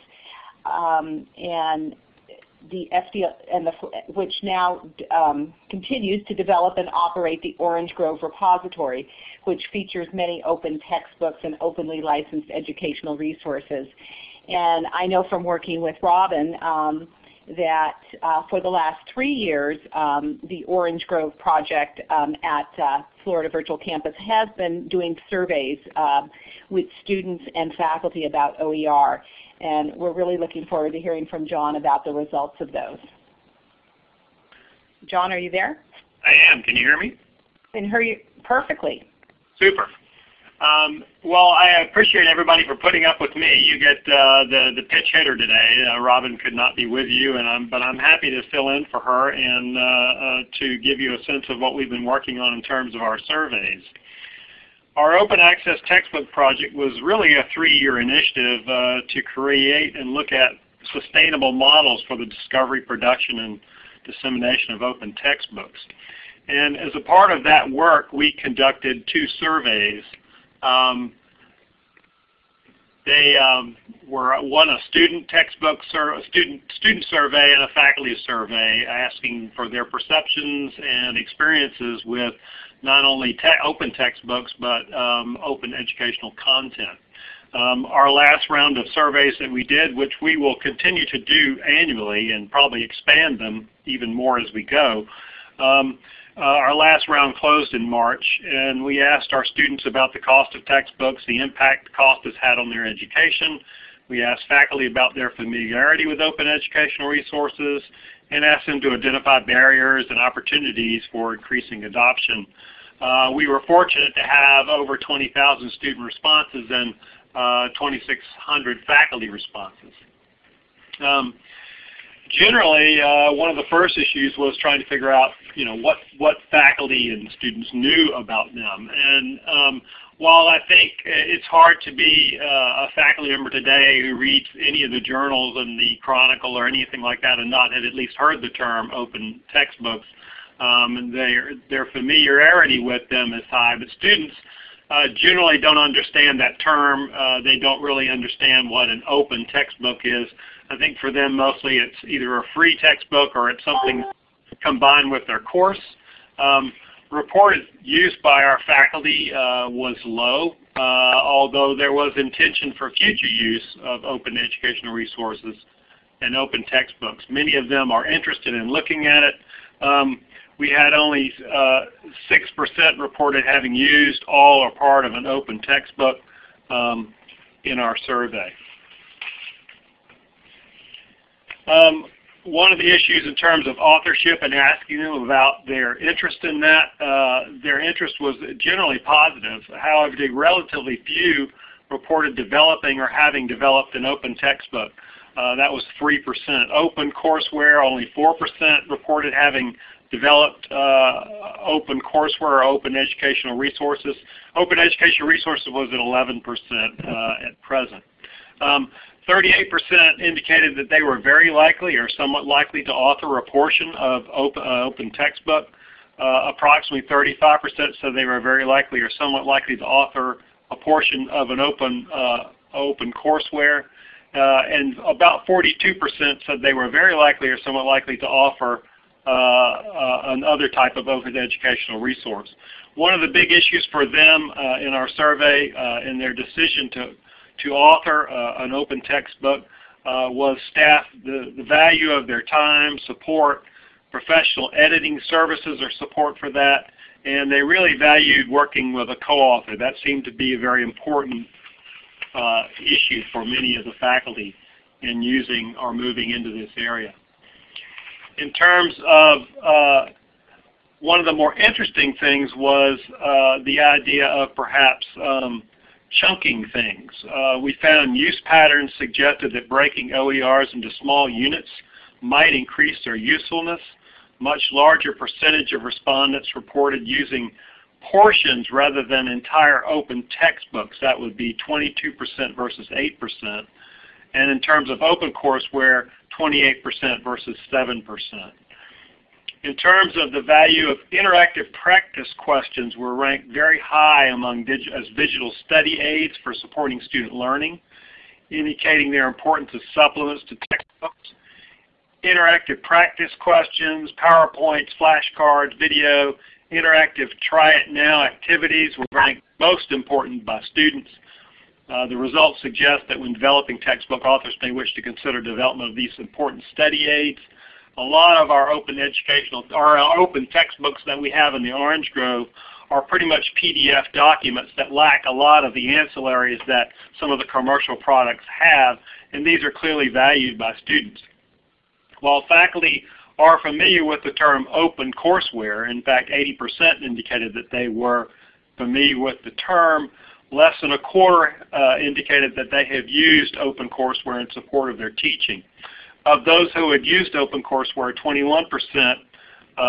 um, and the FDL, and the, which now um, continues to develop and operate the Orange Grove Repository, which features many open textbooks and openly licensed educational resources. And I know from working with Robin um, that uh, for the last three years, um, the Orange Grove project um, at uh, Florida Virtual Campus has been doing surveys um, with students and faculty about OER. And we're really looking forward to hearing from John about the results of those. John, are you there? I am. Can you hear me? I can hear you perfectly. Super. Um, well, I appreciate everybody for putting up with me. You get uh, the the pitch hitter today. Uh, Robin could not be with you, and I'm but I'm happy to fill in for her and uh, uh, to give you a sense of what we've been working on in terms of our surveys. Our open access textbook project was really a three-year initiative uh, to create and look at sustainable models for the discovery, production, and dissemination of open textbooks. And as a part of that work, we conducted two surveys. Um, they um, were one a student textbook a student student survey and a faculty survey, asking for their perceptions and experiences with not only te open textbooks but um, open educational content. Um, our last round of surveys that we did, which we will continue to do annually and probably expand them even more as we go, um, our last round closed in March, and we asked our students about the cost of textbooks, the impact the cost has had on their education, We asked faculty about their familiarity with open educational resources and asked them to identify barriers and opportunities for increasing adoption. Uh, we were fortunate to have over 20,000 student responses and uh, 2,600 faculty responses. Um, generally, uh, one of the first issues was trying to figure out, you know, what what faculty and students knew about them. And um, while I think it's hard to be uh, a faculty member today who reads any of the journals and the Chronicle or anything like that and not have at least heard the term open textbooks, um, and their their familiarity with them is high, but students uh, generally don't understand that term. Uh, they don't really understand what an open textbook is. I think for them mostly it's either a free textbook or it's something combined with their course. Um, reported use by our faculty uh, was low, uh, although there was intention for future use of open educational resources and open textbooks. Many of them are interested in looking at it. Um, we had only 6% uh, reported having used all or part of an open textbook um, in our survey. Um, one of the issues in terms of authorship and asking them about their interest in that, uh, their interest was generally positive. However, relatively few reported developing or having developed an open textbook. Uh, that was 3%. Open courseware, only 4% reported having developed uh, open courseware or open educational resources. Open educational resources was at 11% uh, at present. Um, 38% indicated that they were very likely or somewhat likely to author a portion of open, uh, open textbook. Uh, approximately 35% said they were very likely or somewhat likely to author a portion of an open, uh, open courseware. Uh, and about 42% said they were very likely or somewhat likely to offer uh, uh, another type of open educational resource. One of the big issues for them in our survey in their decision to to author uh, an open textbook uh, was staff, the, the value of their time, support, professional editing services or support for that, and they really valued working with a co-author. That seemed to be a very important uh, issue for many of the faculty in using or moving into this area. In terms of uh, one of the more interesting things was uh, the idea of perhaps um, chunking things. Uh, we found use patterns suggested that breaking OERs into small units might increase their usefulness. Much larger percentage of respondents reported using portions rather than entire open textbooks. That would be 22% versus 8%. And in terms of open courseware, 28% versus 7%. In terms of the value of interactive practice questions were ranked very high among as digital study aids for supporting student learning, indicating their importance as supplements to textbooks. Interactive practice questions, PowerPoints, flashcards, video, interactive try it now activities were ranked most important by students. Uh, the results suggest that when developing textbook, authors may wish to consider development of these important study aids a lot of our open educational, or our open textbooks that we have in the Orange Grove are pretty much PDF documents that lack a lot of the ancillaries that some of the commercial products have, and these are clearly valued by students. While faculty are familiar with the term open courseware, in fact 80% indicated that they were familiar with the term, less than a quarter uh, indicated that they have used open courseware in support of their teaching. Of those who had used OpenCourseWare, 21%, uh,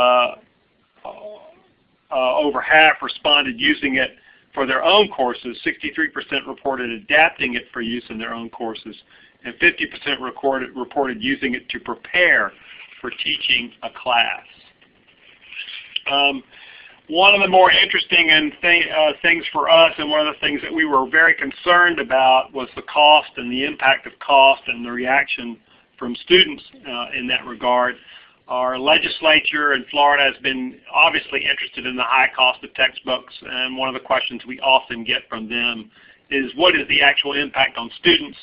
uh, over half responded using it for their own courses. 63% reported adapting it for use in their own courses. And 50% recorded, reported using it to prepare for teaching a class. Um, one of the more interesting and th uh, things for us and one of the things that we were very concerned about was the cost and the impact of cost and the reaction from students uh, in that regard. Our legislature in Florida has been obviously interested in the high cost of textbooks, and one of the questions we often get from them is what is the actual impact on students?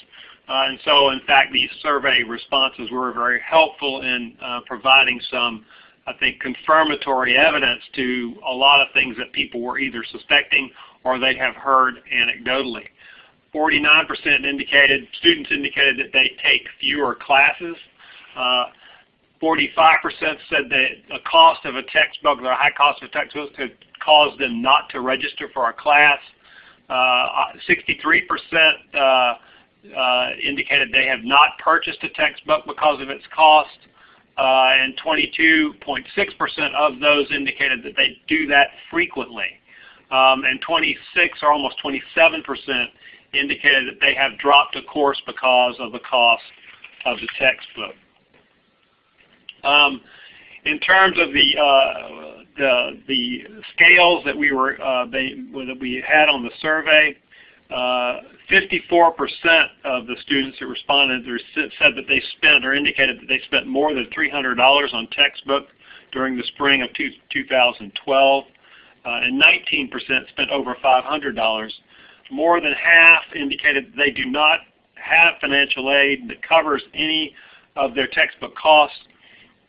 Uh, and so, in fact, these survey responses were very helpful in uh, providing some, I think, confirmatory evidence to a lot of things that people were either suspecting or they have heard anecdotally. 49% indicated, students indicated that they take fewer classes. 45% said that the cost of a textbook, the high cost of a textbook could cause them not to register for a class. 63% uh, uh, indicated they have not purchased a textbook because of its cost. Uh, and 22.6% of those indicated that they do that frequently. Um, and 26 or almost 27% indicated that they have dropped a course because of the cost of the textbook. Um, in terms of the, uh, the, the scales that we were uh, they, that we had on the survey, 54% uh, of the students who responded said that they spent or indicated that they spent more than $300 on textbooks during the spring of two, 2012, uh, and 19% spent over $500. More than half indicated they do not have financial aid that covers any of their textbook costs,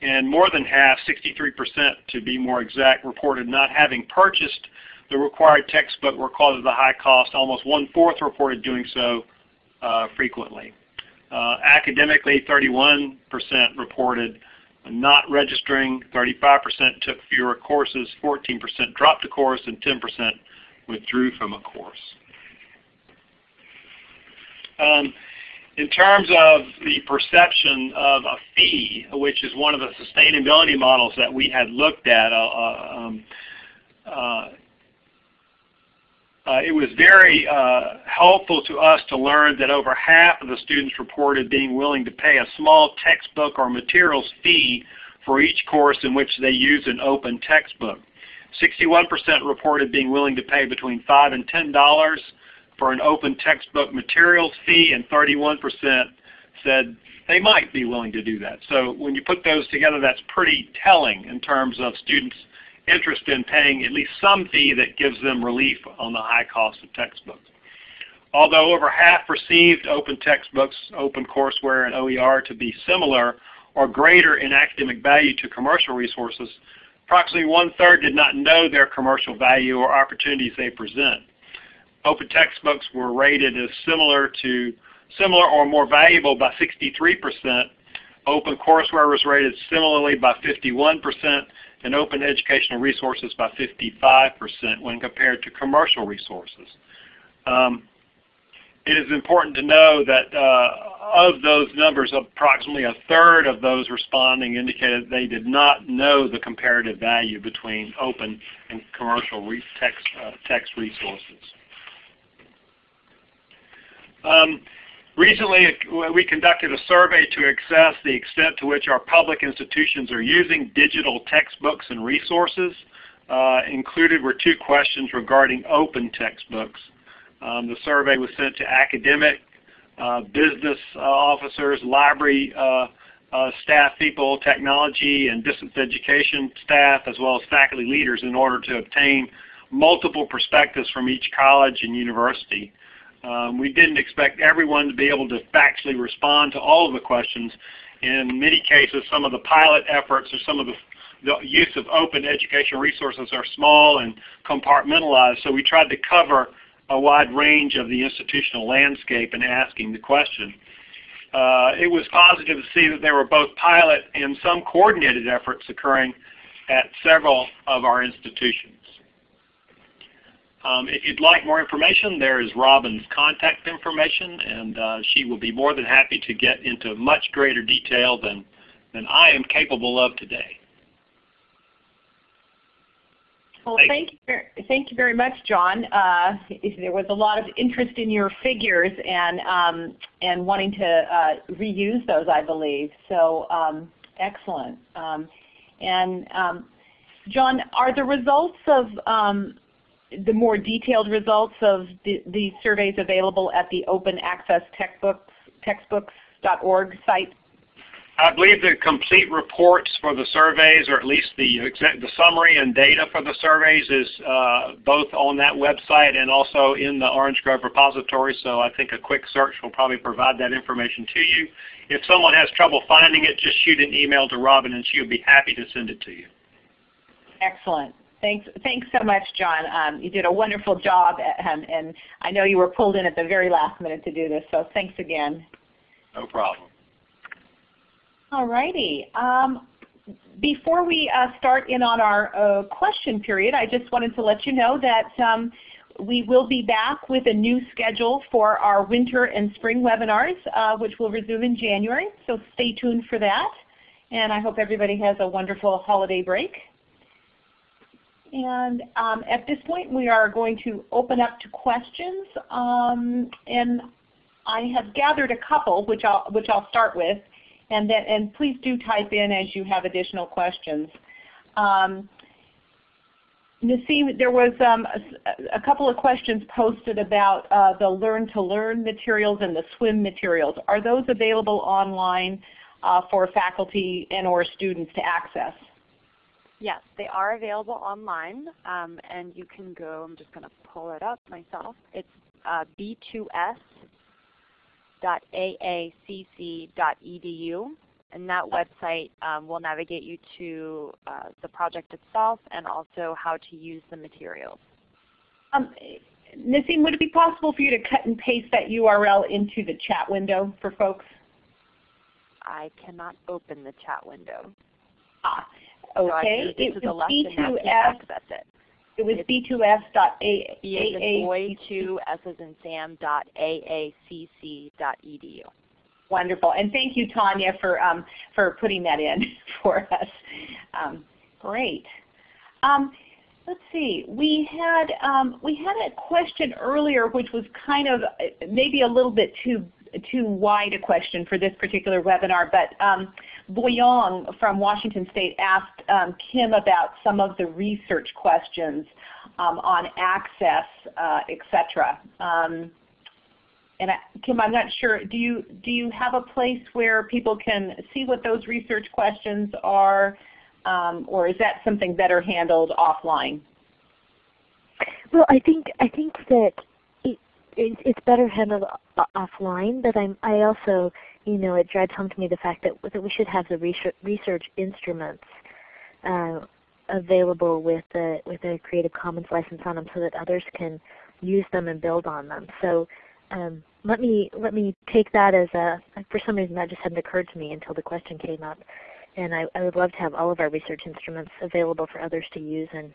and more than half, 63% to be more exact, reported not having purchased the required textbook because of the high cost. Almost one-fourth reported doing so uh, frequently. Uh, academically, 31% reported not registering, 35% took fewer courses, 14% dropped a course, and 10% withdrew from a course. Um, in terms of the perception of a fee, which is one of the sustainability models that we had looked at, uh, uh um, uh, uh, it was very uh, helpful to us to learn that over half of the students reported being willing to pay a small textbook or materials fee for each course in which they use an open textbook. 61% reported being willing to pay between 5 and $10 for an open textbook materials fee, and 31% said they might be willing to do that. So when you put those together, that's pretty telling in terms of students' interest in paying at least some fee that gives them relief on the high cost of textbooks. Although over half perceived open textbooks, open courseware, and OER to be similar or greater in academic value to commercial resources, approximately one-third did not know their commercial value or opportunities they present. Open textbooks were rated as similar to similar or more valuable by 63%. Open courseware was rated similarly by 51%, and open educational resources by 55% when compared to commercial resources. Um, it is important to know that uh, of those numbers, approximately a third of those responding indicated they did not know the comparative value between open and commercial text, uh, text resources. Um, Recently, we conducted a survey to assess the extent to which our public institutions are using digital textbooks and resources. Uh, included were two questions regarding open textbooks. Um, the survey was sent to academic, uh, business uh, officers, library uh, uh, staff people, technology and distance education staff, as well as faculty leaders in order to obtain multiple perspectives from each college and university. Um, we didn't expect everyone to be able to factually respond to all of the questions. In many cases, some of the pilot efforts or some of the, the use of open educational resources are small and compartmentalized, so we tried to cover a wide range of the institutional landscape in asking the question. Uh, it was positive to see that there were both pilot and some coordinated efforts occurring at several of our institutions. Um, if you'd like more information, there is Robin's contact information, and uh, she will be more than happy to get into much greater detail than, than I am capable of today. Well, thank you, thank you very much, John. Uh, there was a lot of interest in your figures and um, and wanting to uh, reuse those, I believe. So um, excellent. Um, and um, John, are the results of um, the more detailed results of the, the surveys available at the Open Access Textbooks, textbooks.org site? I believe the complete reports for the surveys, or at least the, the summary and data for the surveys is uh, both on that website and also in the Orange Grove repository, so I think a quick search will probably provide that information to you. If someone has trouble finding it, just shoot an email to Robin and she will be happy to send it to you. Excellent. Thanks, thanks so much, John. Um, you did a wonderful job, and, um, and I know you were pulled in at the very last minute to do this, so thanks again. No problem. All righty. Um, before we uh, start in on our uh, question period, I just wanted to let you know that um, we will be back with a new schedule for our winter and spring webinars, uh, which will resume in January. So stay tuned for that. And I hope everybody has a wonderful holiday break. And um, at this point, we are going to open up to questions. Um, and I have gathered a couple, which I'll, which I'll start with. And, then, and please do type in as you have additional questions. Um, Nasim, there was um, a, a, couple of questions posted about uh, the Learn to Learn materials and the SWIM materials. Are those available online uh, for faculty and or students to access? Yes, they are available online, um, and you can go, I'm just going to pull it up myself. It's uh, b2s.aacc.edu, and that website um, will navigate you to uh, the project itself and also how to use the materials. Um, Nasim, would it be possible for you to cut and paste that URL into the chat window for folks? I cannot open the chat window. Ah, Okay. So it was B2S. It. It was b2s.a. B as in boy, 2 S as in Sam, dot aacc dot edu. Wonderful. And thank you, Tanya, for, um, for putting that in for us. Um, great. Um, let's see. We had, um, we had a question earlier which was kind of uh, maybe a little bit too too wide a question for this particular webinar, but um, Boyong from Washington State asked um, Kim about some of the research questions um, on access, uh, etc. Um, and I, Kim, I'm not sure. Do you do you have a place where people can see what those research questions are, um, or is that something better handled offline? Well, I think I think that it, it's better handled offline, but I'm, I also, you know, it drives home to me the fact that, that we should have the research, research instruments uh, available with a, with a Creative Commons license on them so that others can use them and build on them. So um, let me let me take that as a, for some reason that just hadn't occurred to me until the question came up. And I, I would love to have all of our research instruments available for others to use and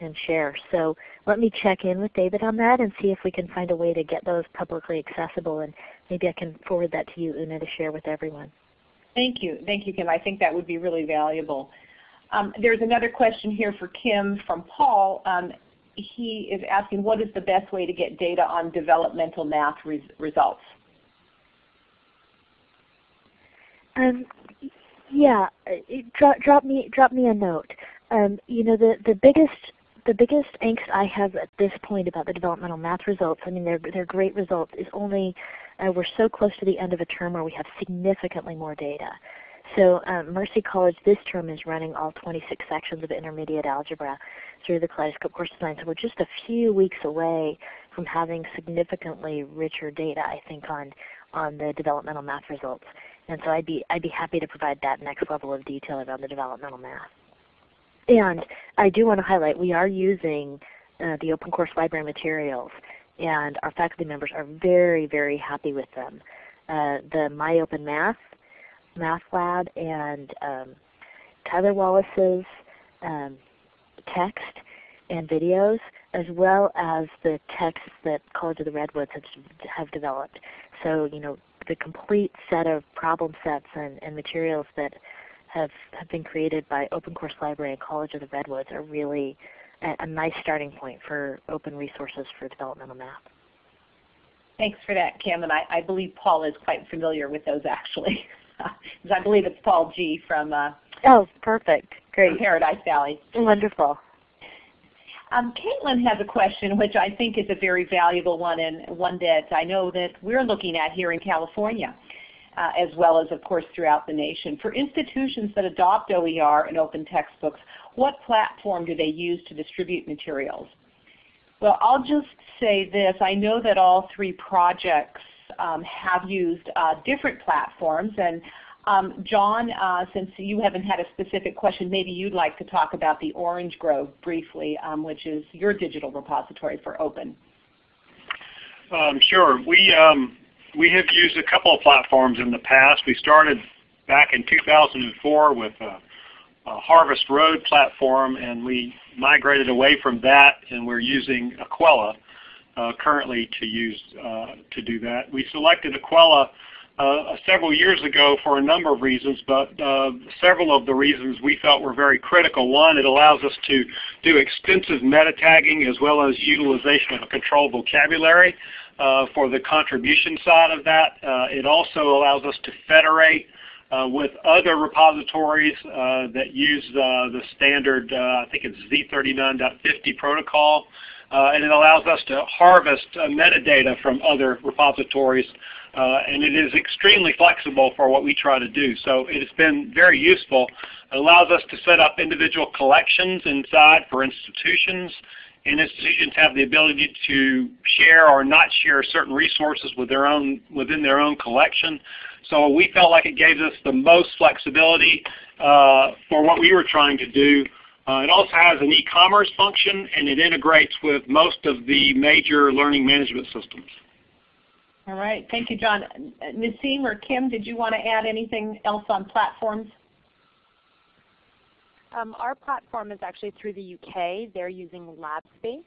and share. So let me check in with David on that and see if we can find a way to get those publicly accessible and maybe I can forward that to you, Una, to share with everyone. Thank you. Thank you, Kim. I think that would be really valuable. Um, there's another question here for Kim from Paul. Um, he is asking what is the best way to get data on developmental math res results? Um, yeah, drop, drop me drop me a note. Um, you know the the biggest the biggest angst I have at this point about the developmental math results, I mean they're, they're great results, is only uh, we're so close to the end of a term where we have significantly more data. So um, Mercy College this term is running all 26 sections of intermediate algebra through the Kaleidoscope course design. So we're just a few weeks away from having significantly richer data, I think, on on the developmental math results. And so I'd be I'd be happy to provide that next level of detail around the developmental math. And I do want to highlight we are using uh, the Open Course Library materials and our faculty members are very, very happy with them. Uh, the MyOpenMath Math Lab and um, Tyler Wallace's um, text and videos, as well as the texts that College of the Redwoods have, have developed. So, you know, the complete set of problem sets and, and materials that have, have been created by Open Course Library and College of the Redwoods are really a, a nice starting point for open resources for developmental math. Thanks for that, Kim. And I, I believe Paul is quite familiar with those actually. I believe it's Paul G. from uh, Oh, perfect. Great. Paradise Valley. Wonderful. Um, Caitlin has a question which I think is a very valuable one and one that I know that we're looking at here in California uh, as well as of course throughout the nation. For institutions that adopt OER and open textbooks, what platform do they use to distribute materials? Well, I'll just say this. I know that all three projects um, have used uh, different platforms and Um, John, uh, since you haven't had a specific question, maybe you'd like to talk about the Orange Grove briefly, um, which is your digital repository for open. Um, sure. We, um, we have used a couple of platforms in the past. We started back in 2004 with a, a Harvest Road platform, and we migrated away from that, and we're using Equella uh, currently to use uh, to do that. We selected Equella uh, several years ago for a number of reasons, but uh, several of the reasons we felt were very critical. One, it allows us to do extensive meta tagging as well as utilization of a controlled vocabulary uh, for the contribution side of that. Uh, it also allows us to federate uh, with other repositories uh, that use the standard, I think it's Z39.50 protocol. and it allows us to harvest metadata from other repositories uh, and it is extremely flexible for what we try to do. So it has been very useful. It allows us to set up individual collections inside for institutions, and institutions have the ability to share or not share certain resources with their own, within their own collection. So we felt like it gave us the most flexibility uh, for what we were trying to do. Uh, it also has an e-commerce function, and it integrates with most of the major learning management systems. All right. Thank you, John. Nasim or Kim, did you want to add anything else on platforms? Um, our platform is actually through the UK. They're using LabSpace.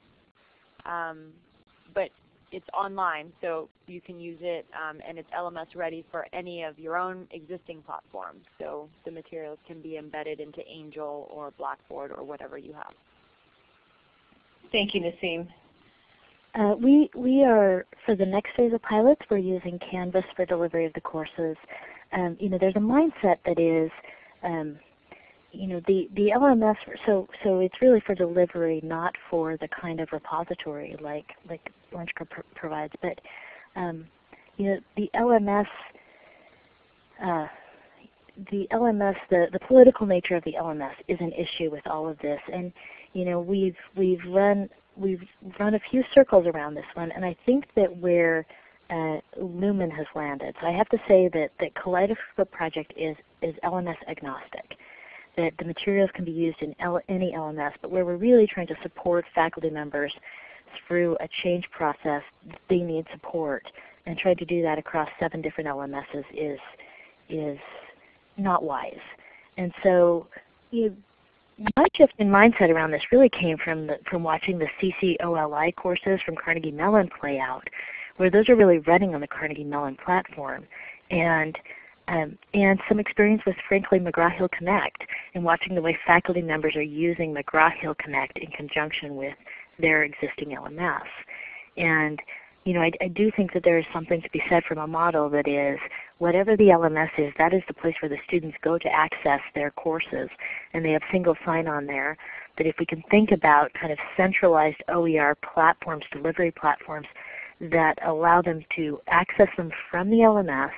Um, but it's online, so you can use it, um, and it's LMS ready for any of your own existing platforms. So the materials can be embedded into Angel or Blackboard or whatever you have. Thank you, Nasim. Uh, we, we are, for the next phase of pilots, we're using Canvas for delivery of the courses. Um, you know, there's a mindset that is, um, you know, the, the LMS, so, so it's really for delivery, not for the kind of repository like, like Orange pr provides. But, um, you know, the LMS, uh, the LMS, the, the political nature of the LMS is an issue with all of this. And, you know, we've, we've run we've run a few circles around this one, and I think that where uh, Lumen has landed. So I have to say that, that Kaleidoscope Project is, is LMS agnostic, that the materials can be used in L any LMS, but where we're really trying to support faculty members through a change process, they need support, and trying to do that across seven different LMSs is, is not wise. And so you, my shift in mindset around this really came from the, from watching the CCOLI courses from Carnegie Mellon play out, where those are really running on the Carnegie Mellon platform, and um, and some experience with frankly McGraw-Hill Connect and watching the way faculty members are using McGraw-Hill Connect in conjunction with their existing LMS. And you know, I, I do think that there is something to be said from a model that is whatever the LMS is, that is the place where the students go to access their courses, and they have single sign-on there. But if we can think about kind of centralized OER platforms, delivery platforms, that allow them to access them from the LMS,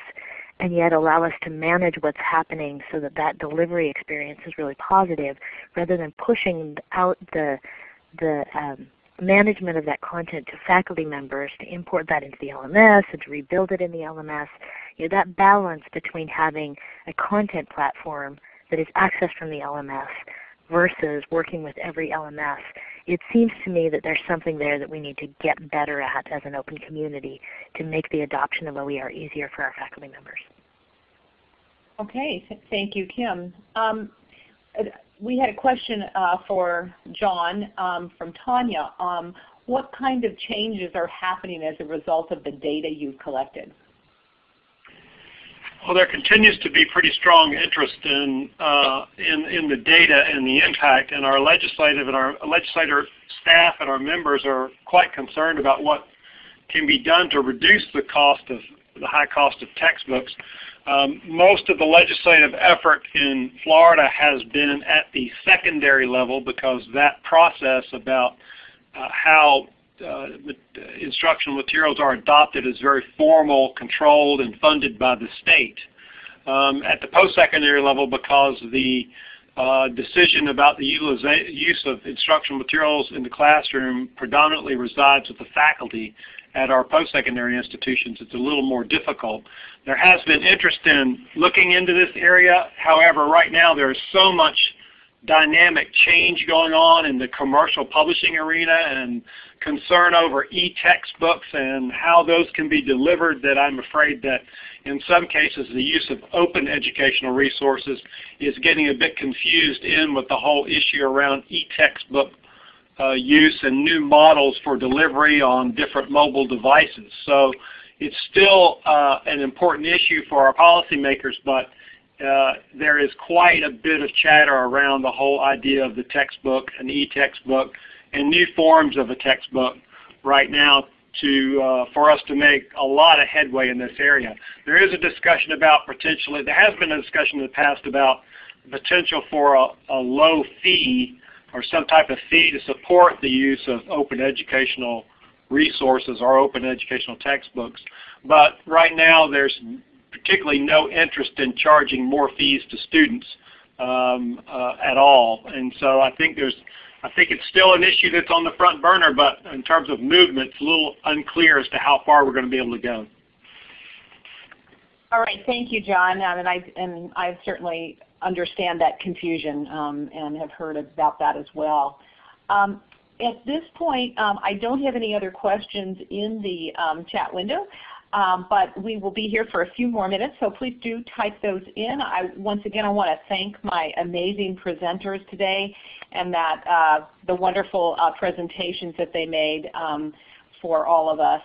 and yet allow us to manage what's happening so that that delivery experience is really positive, rather than pushing out the the um, management of that content to faculty members to import that into the LMS and to rebuild it in the LMS. You know, that balance between having a content platform that is accessed from the LMS versus working with every LMS, it seems to me that there's something there that we need to get better at as an open community to make the adoption of OER easier for our faculty members. Okay, thank you, Kim. Um, we had a question uh, for John um, from Tanya. Um, what kind of changes are happening as a result of the data you've collected? Well, there continues to be pretty strong interest in, uh, in, in the data and the impact, and our legislative and our legislator staff and our members are quite concerned about what can be done to reduce the cost of the high cost of textbooks. Um, most of the legislative effort in Florida has been at the secondary level because that process about uh, how uh, instructional materials are adopted is very formal, controlled, and funded by the state. Um, at the post-secondary level, because the uh, decision about the use of instructional materials in the classroom predominantly resides with the faculty, at our post-secondary institutions, it's a little more difficult. There has been interest in looking into this area. However, right now there is so much dynamic change going on in the commercial publishing arena and concern over e-textbooks and how those can be delivered that I'm afraid that in some cases the use of open educational resources is getting a bit confused in with the whole issue around e-textbook uh, use and new models for delivery on different mobile devices. So it's still uh, an important issue for our policymakers, but uh, there is quite a bit of chatter around the whole idea of the textbook an e-textbook and new forms of a textbook right now to uh, for us to make a lot of headway in this area. There is a discussion about potentially, there has been a discussion in the past about potential for a, a low fee or some type of fee to support the use of open educational resources or open educational textbooks. But right now there's particularly no interest in charging more fees to students um, uh, at all. And so I think there's I think it's still an issue that's on the front burner, but in terms of movement, it's a little unclear as to how far we're going to be able to go. All right, thank you, John. Um, and I and I certainly understand that confusion um, and have heard about that as well. Um, at this point, um, I don't have any other questions in the um, chat window. Um, but we will be here for a few more minutes, so please do type those in. I, once again, I want to thank my amazing presenters today and that uh, the wonderful uh, presentations that they made for all of us.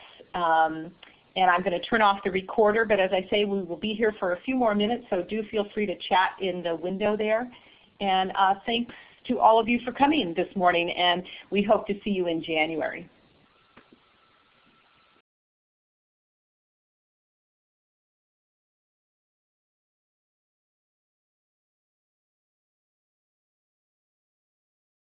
And I'm going to turn off the recorder, but as I say, we will be here for a few more minutes, so do feel free to chat in the window there. And uh, thanks to all of you for coming this morning, and we hope to see you in January.